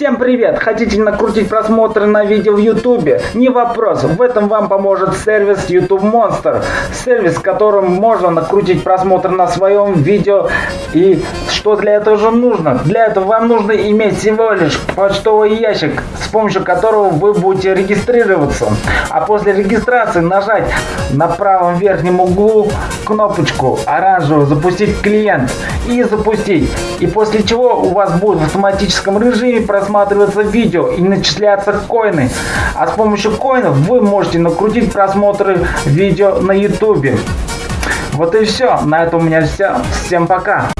Всем привет! Хотите накрутить просмотры на видео в YouTube? Не вопрос, в этом вам поможет сервис YouTube Monster. Сервис, которым можно накрутить просмотр на своем видео. И что для этого же нужно? Для этого вам нужно иметь всего лишь почтовый ящик, с помощью которого вы будете регистрироваться. А после регистрации нажать на правом верхнем углу кнопочку оранжевую «Запустить клиент» и запустить. И после чего у вас будет в автоматическом режиме просматриваться видео и начисляться коины. А с помощью коинов вы можете накрутить просмотры видео на YouTube. Вот и все. На этом у меня все. Всем пока.